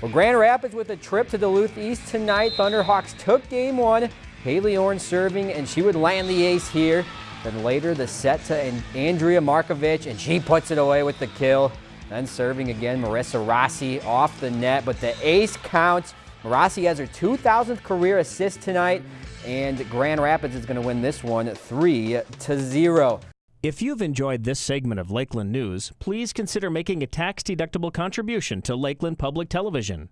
Well, Grand Rapids with a trip to Duluth East tonight. Thunderhawks took game one. Haley Orn serving, and she would land the ace here. Then later the set to Andrea Markovic, and she puts it away with the kill. Then serving again, Marissa Rossi off the net, but the ace counts. Rossi has her 2,000th career assist tonight, and Grand Rapids is going to win this one 3 to 0. If you've enjoyed this segment of Lakeland News, please consider making a tax-deductible contribution to Lakeland Public Television.